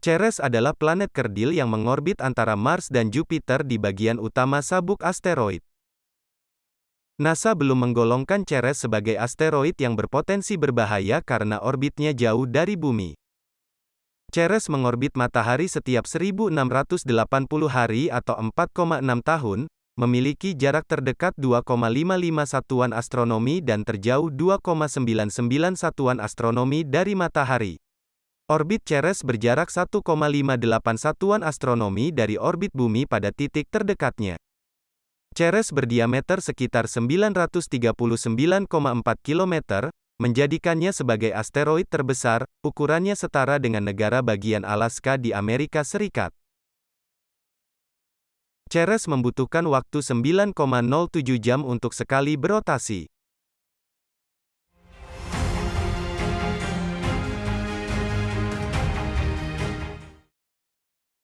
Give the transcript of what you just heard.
Ceres adalah planet kerdil yang mengorbit antara Mars dan Jupiter di bagian utama sabuk asteroid. NASA belum menggolongkan Ceres sebagai asteroid yang berpotensi berbahaya karena orbitnya jauh dari bumi. Ceres mengorbit matahari setiap 1680 hari atau 4,6 tahun, memiliki jarak terdekat 2,55 satuan astronomi dan terjauh 2,99 satuan astronomi dari matahari. Orbit Ceres berjarak 1,58 satuan astronomi dari orbit bumi pada titik terdekatnya. Ceres berdiameter sekitar 939,4 km, menjadikannya sebagai asteroid terbesar, ukurannya setara dengan negara bagian Alaska di Amerika Serikat. Ceres membutuhkan waktu 9,07 jam untuk sekali berotasi.